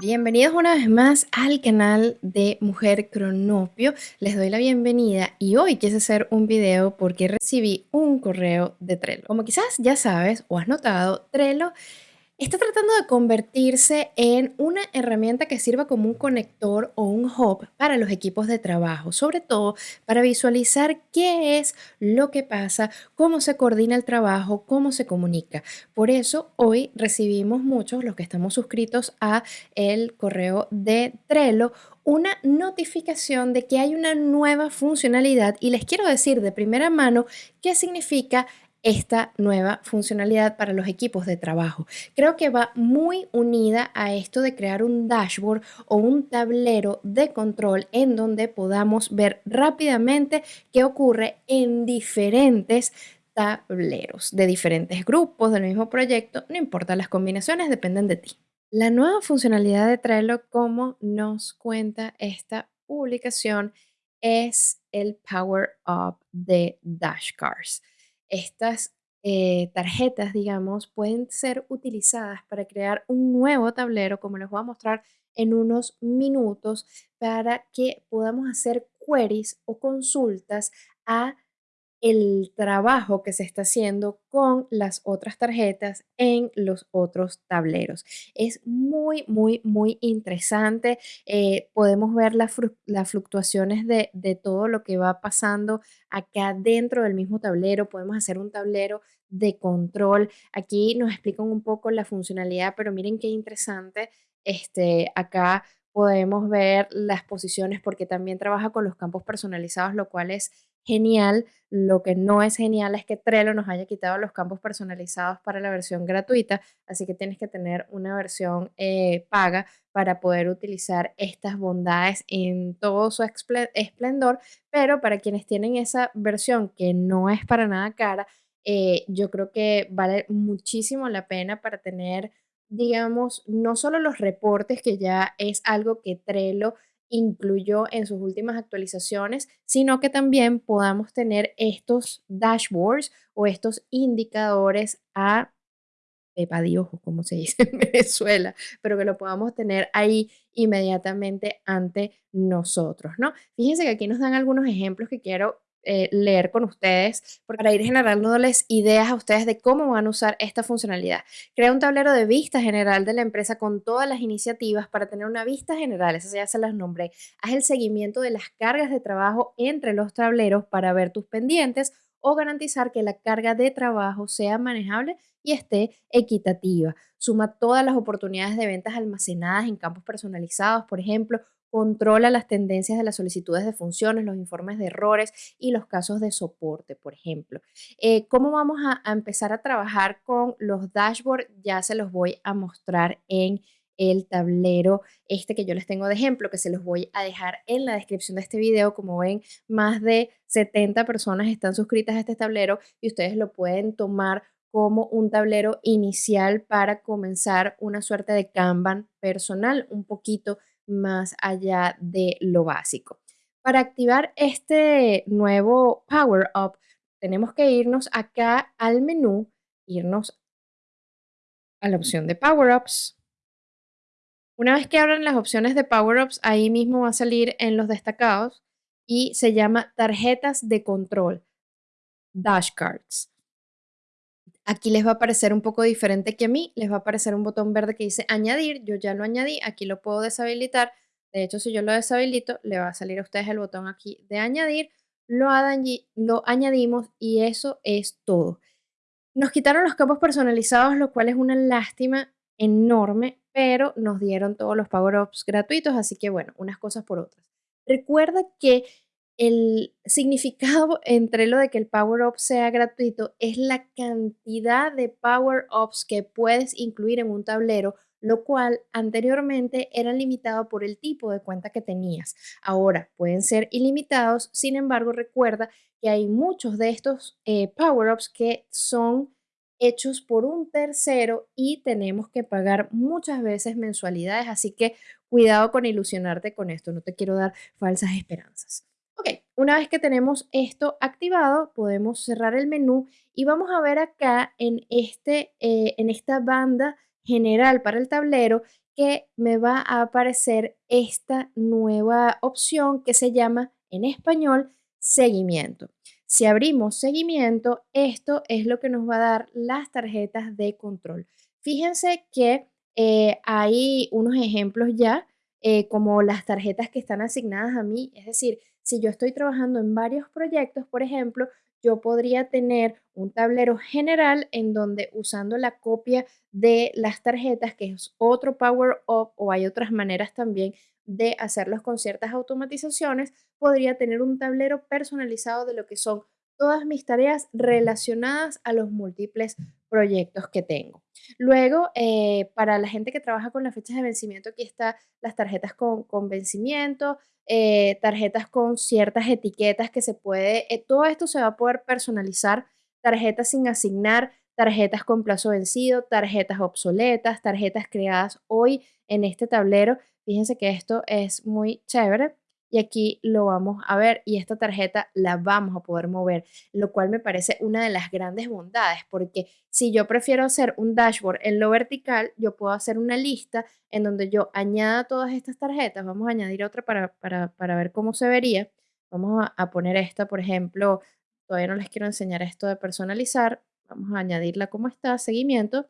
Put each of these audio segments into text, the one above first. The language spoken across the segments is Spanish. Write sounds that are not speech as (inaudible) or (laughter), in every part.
Bienvenidos una vez más al canal de Mujer Cronopio. Les doy la bienvenida y hoy quise hacer un video porque recibí un correo de Trello. Como quizás ya sabes o has notado, Trello está tratando de convertirse en una herramienta que sirva como un conector o un hub para los equipos de trabajo, sobre todo para visualizar qué es lo que pasa, cómo se coordina el trabajo, cómo se comunica. Por eso hoy recibimos muchos, los que estamos suscritos a el correo de Trello, una notificación de que hay una nueva funcionalidad y les quiero decir de primera mano qué significa esta nueva funcionalidad para los equipos de trabajo. Creo que va muy unida a esto de crear un dashboard o un tablero de control en donde podamos ver rápidamente qué ocurre en diferentes tableros de diferentes grupos del mismo proyecto, no importa, las combinaciones dependen de ti. La nueva funcionalidad de Trello, como nos cuenta esta publicación, es el Power Up de Dashcards estas eh, tarjetas, digamos, pueden ser utilizadas para crear un nuevo tablero, como les voy a mostrar en unos minutos, para que podamos hacer queries o consultas a el trabajo que se está haciendo con las otras tarjetas en los otros tableros. Es muy, muy, muy interesante. Eh, podemos ver las, fluctuaciones de, de todo lo que va pasando acá dentro del mismo tablero. Podemos hacer un tablero de control. Aquí nos explican un poco la funcionalidad, pero miren qué interesante. Este, acá podemos ver las posiciones porque también trabaja con los campos personalizados, lo cual es genial. Lo que no es genial es que Trello nos haya quitado los campos personalizados para la versión gratuita, así que tienes que tener una versión eh, paga para poder utilizar estas bondades en todo su esplendor, pero para quienes tienen esa versión que no es para nada cara, eh, yo creo que vale muchísimo la pena para tener, digamos, no solo los reportes, que ya es algo que Trello incluyó en sus últimas actualizaciones, sino que también podamos tener estos dashboards o estos indicadores a pepa de ojo, como se dice en (laughs) Venezuela, pero que lo podamos tener ahí inmediatamente ante nosotros, ¿no? Fíjense que aquí nos dan algunos ejemplos que quiero eh, leer con ustedes para ir generándoles ideas a ustedes de cómo van a usar esta funcionalidad. Crea un tablero de vista general de la empresa con todas las iniciativas para tener una vista general, esas ya se las nombré. Haz el seguimiento de las cargas de trabajo entre los tableros para ver tus pendientes o garantizar que la carga de trabajo sea manejable y esté equitativa. Suma todas las oportunidades de ventas almacenadas en campos personalizados, por ejemplo, controla las tendencias de las solicitudes de funciones, los informes de errores y los casos de soporte, por ejemplo. Eh, ¿Cómo vamos a, empezar a trabajar con los dashboards? Ya se los voy a mostrar en el tablero este que yo les tengo de ejemplo, que se los voy a dejar en la descripción de este video. Como ven, más de 70 personas están suscritas a este tablero y ustedes lo pueden tomar como un tablero inicial para comenzar una suerte de Kanban personal, un poquito más allá de lo básico. Para activar este nuevo Power Up, tenemos que irnos acá al menú, irnos a la opción de Power Ups. Una vez que abran las opciones de Power Ups, ahí mismo va a salir en los destacados y se llama tarjetas de control, dashcards. Aquí les va a aparecer un poco diferente que a mí, les va a aparecer un botón verde que dice añadir, yo ya lo añadí, aquí lo puedo deshabilitar, de hecho si yo lo deshabilito, le va a salir a ustedes el botón aquí de añadir, lo, lo añadimos y eso es todo. Nos quitaron los campos personalizados, lo cual es una lástima enorme, pero nos dieron todos los power-ups gratuitos, así que bueno, unas cosas por otras. Recuerda que el significado entre lo de que el Power Up sea gratuito es la cantidad de Power Ups que puedes incluir en un tablero, lo cual anteriormente era limitado por el tipo de cuenta que tenías. Ahora pueden ser ilimitados, sin embargo recuerda que hay muchos de estos eh, Power Ups que son hechos por un tercero y tenemos que pagar muchas veces mensualidades, así que cuidado con ilusionarte con esto, no te quiero dar falsas esperanzas. Ok, una vez que tenemos esto activado, podemos cerrar el menú y vamos a ver acá en, este, eh, en esta banda general para el tablero que me va a aparecer esta nueva opción que se llama en español seguimiento. Si abrimos seguimiento, esto es lo que nos va a dar las tarjetas de control. Fíjense que eh, hay unos ejemplos ya, eh, como las tarjetas que están asignadas a mí. Es decir, si yo estoy trabajando en varios proyectos, por ejemplo, yo podría tener un tablero general en donde usando la copia de las tarjetas, que es otro Power Up, o hay otras maneras también de hacerlos con ciertas automatizaciones, podría tener un tablero personalizado de lo que son todas mis tareas relacionadas a los múltiples proyectos que tengo. Luego, eh, para la gente que trabaja con las fechas de vencimiento, aquí están las tarjetas con, vencimiento, eh, tarjetas con ciertas etiquetas que se puede, eh, todo esto se va a poder personalizar, tarjetas sin asignar, tarjetas con plazo vencido, tarjetas obsoletas, tarjetas creadas hoy en este tablero. Fíjense que esto es muy chévere y aquí lo vamos a ver y esta tarjeta la vamos a poder mover, lo cual me parece una de las grandes bondades porque si yo prefiero hacer un dashboard en lo vertical, yo puedo hacer una lista en donde yo añada todas estas tarjetas, vamos a añadir otra para, para, ver cómo se vería, vamos a, a poner esta, por ejemplo, todavía no les quiero enseñar esto de personalizar, vamos a añadirla como está, seguimiento,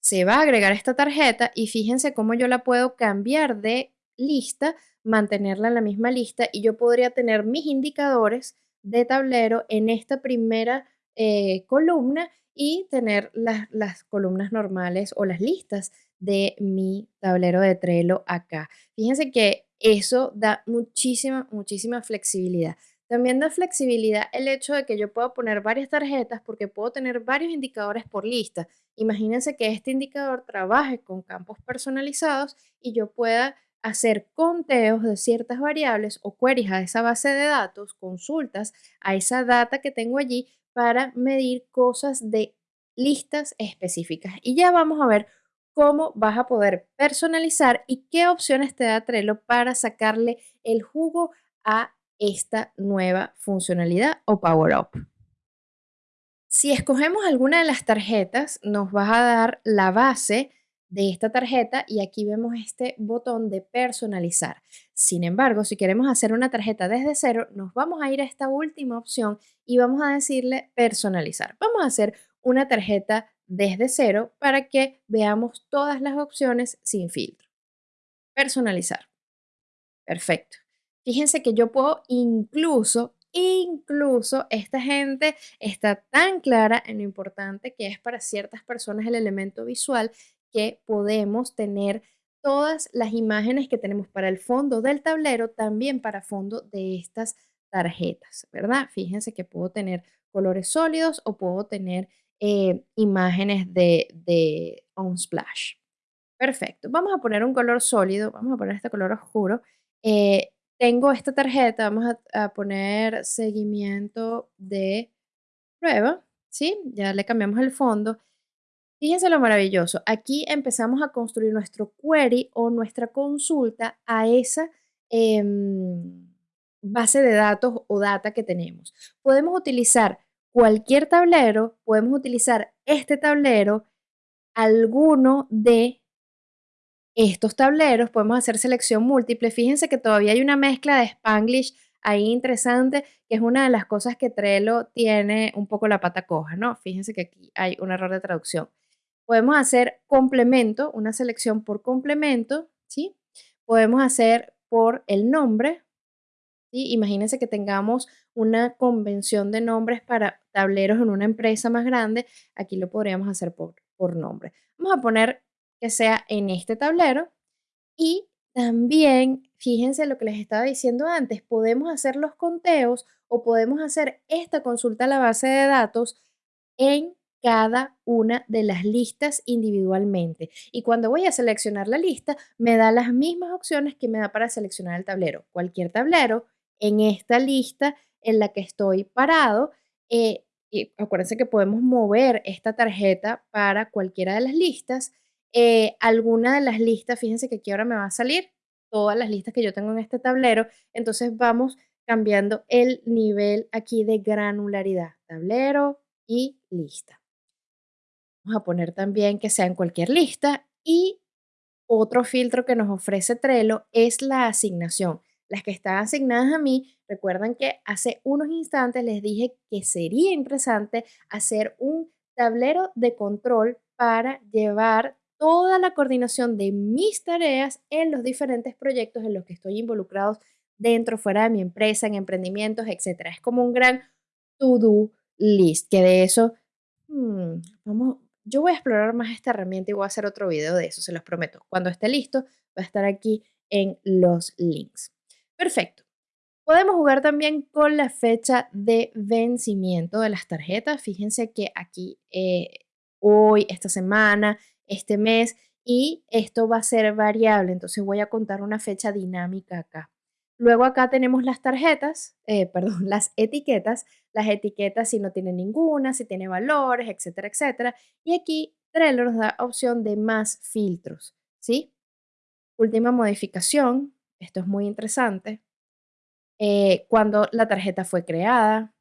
se va a agregar esta tarjeta y fíjense cómo yo la puedo cambiar de lista mantenerla en la misma lista y yo podría tener mis indicadores de tablero en esta primera eh, columna y tener las, las columnas normales o las listas de mi tablero de Trello acá. Fíjense que eso da muchísima, muchísima flexibilidad. También da flexibilidad el hecho de que yo puedo poner varias tarjetas porque puedo tener varios indicadores por lista. Imagínense que este indicador trabaje con campos personalizados y yo pueda hacer conteos de ciertas variables o queries a esa base de datos, consultas a esa data que tengo allí para medir cosas de listas específicas. Y ya vamos a ver cómo vas a poder personalizar y qué opciones te da Trello para sacarle el jugo a esta nueva funcionalidad o Power Up. Si escogemos alguna de las tarjetas, nos va a dar la base de esta tarjeta y aquí vemos este botón de personalizar. Sin embargo, si queremos hacer una tarjeta desde cero, nos vamos a ir a esta última opción y vamos a decirle personalizar. Vamos a hacer una tarjeta desde cero para que veamos todas las opciones sin filtro. Personalizar. Perfecto. Fíjense que yo puedo incluso Incluso esta gente está tan clara en lo importante que es para ciertas personas el elemento visual que podemos tener todas las imágenes que tenemos para el fondo del tablero, también para fondo de estas tarjetas, ¿verdad? Fíjense que puedo tener colores sólidos o puedo tener eh, imágenes de, de splash. Perfecto. Vamos a poner un color sólido, vamos a poner este color oscuro. Eh, tengo esta tarjeta, vamos a, a, poner seguimiento de prueba, ¿sí? Ya le cambiamos el fondo Fíjense lo maravilloso. Aquí empezamos a construir nuestro query o nuestra consulta a esa em, base de datos o data que tenemos. Podemos utilizar cualquier tablero, podemos utilizar este tablero, alguno de estos tableros, podemos hacer selección múltiple. Fíjense que todavía hay una mezcla de Spanglish ahí interesante, que es una de las cosas que Trello tiene un poco la pata coja, ¿no? Fíjense que aquí hay un error de traducción. Podemos hacer complemento, una selección por complemento, ¿sí? Podemos hacer por el nombre, ¿sí? Imagínense que tengamos una convención de nombres para tableros en una empresa más grande, aquí lo podríamos hacer por, por nombre. Vamos a poner que sea en este tablero y también, fíjense lo que les estaba diciendo antes, podemos hacer los conteos o podemos hacer esta consulta a la base de datos en cada una de las listas individualmente. Y cuando voy a seleccionar la lista, me da las mismas opciones que me da para seleccionar el tablero. Cualquier tablero en esta lista en la que estoy parado. Eh, y acuérdense que podemos mover esta tarjeta para cualquiera de las listas. Eh, alguna de las listas, fíjense que aquí ahora me va a salir todas las listas que yo tengo en este tablero. Entonces vamos cambiando el nivel aquí de granularidad. Tablero y lista. Vamos a poner también que sea en cualquier lista y otro filtro que nos ofrece Trello es la asignación. Las que están asignadas a mí, recuerdan que hace unos instantes les dije que sería interesante hacer un tablero de control para llevar toda la coordinación de mis tareas en los diferentes proyectos en los que estoy involucrado dentro, fuera de mi empresa, en emprendimientos, etc. Es como un gran to-do list, que de eso, hmm, vamos, yo voy a explorar más esta herramienta y voy a hacer otro video de eso, se los prometo. Cuando esté listo, va a estar aquí en los links. Perfecto. Podemos jugar también con la fecha de vencimiento de las tarjetas. Fíjense que aquí eh, hoy, esta semana, este mes, y esto va a ser variable. Entonces voy a contar una fecha dinámica acá. Luego acá tenemos las tarjetas, eh, perdón, (laughs) las etiquetas. Las etiquetas si no tiene ninguna, si tiene valores, etcétera, etcétera. Y aquí Trello nos da opción de más filtros, ¿sí? Última modificación, esto es muy interesante, eh, cuando la tarjeta fue creada,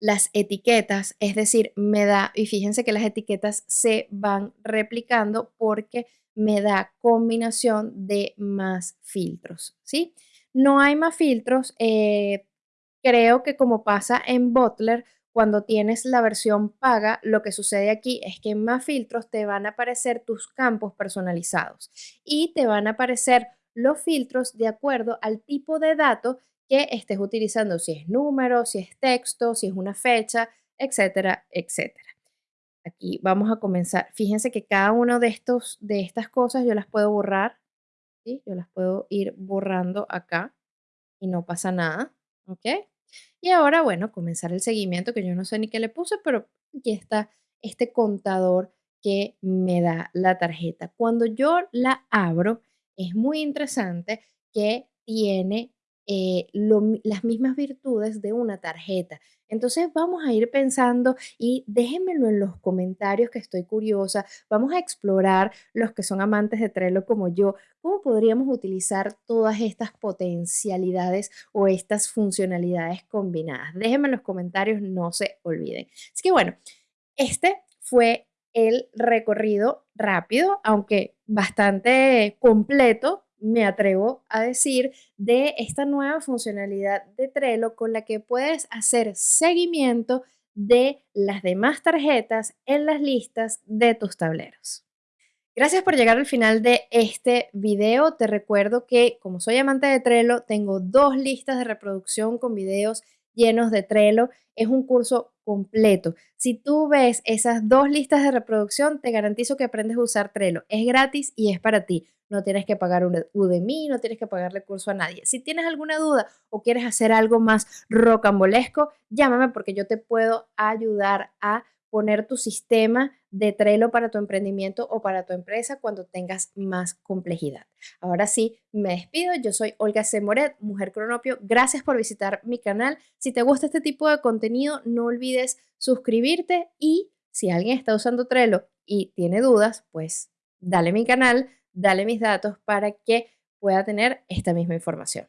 las etiquetas, es decir, me da, y fíjense que las etiquetas se van replicando porque me da combinación de más filtros, ¿sí? No hay más filtros, eh, creo que como pasa en Butler, cuando tienes la versión paga, lo que sucede aquí es que en más filtros te van a aparecer tus campos personalizados y te van a aparecer los filtros de acuerdo al tipo de dato que estés utilizando, si es número, si es texto, si es una fecha, etcétera, etcétera. Aquí vamos a comenzar. Fíjense que cada uno de, estos, de estas cosas yo las puedo borrar, ¿sí? Yo las puedo ir borrando acá y no pasa nada, ¿ok? Y ahora, bueno, comenzar el seguimiento, que yo no sé ni qué le puse, pero aquí está este contador que me da la tarjeta. Cuando yo la abro, es muy interesante que tiene eh, las mismas virtudes de una tarjeta. Entonces vamos a ir pensando y déjenmelo en los comentarios que estoy curiosa. Vamos a explorar los que son amantes de Trello como yo, cómo podríamos utilizar todas estas potencialidades o estas funcionalidades combinadas. Déjenme en los comentarios, no se olviden. Así que bueno, este fue el recorrido rápido, aunque bastante completo, me atrevo a decir, de esta nueva funcionalidad de Trello con la que puedes hacer seguimiento de las demás tarjetas en las listas de tus tableros. Gracias por llegar al final de este video. Te recuerdo que como soy amante de Trello, tengo dos listas de reproducción con videos llenos de Trello. Es un curso completo. Si tú ves esas dos listas de reproducción, te garantizo que aprendes a usar Trello. Es gratis y es para ti. No tienes que pagar un Udemy, no tienes que pagarle curso a nadie. Si tienes alguna duda o quieres hacer algo más rocambolesco, llámame porque yo te puedo ayudar a poner tu sistema de Trello para tu emprendimiento o para tu empresa cuando tengas más complejidad. Ahora sí, me despido. Yo soy Olga C. Moret, Mujer Cronopio. Gracias por visitar mi canal. Si te gusta este tipo de contenido, no olvides suscribirte y si alguien está usando Trello y tiene dudas, pues dale mi canal, dale mis datos para que pueda tener esta misma información.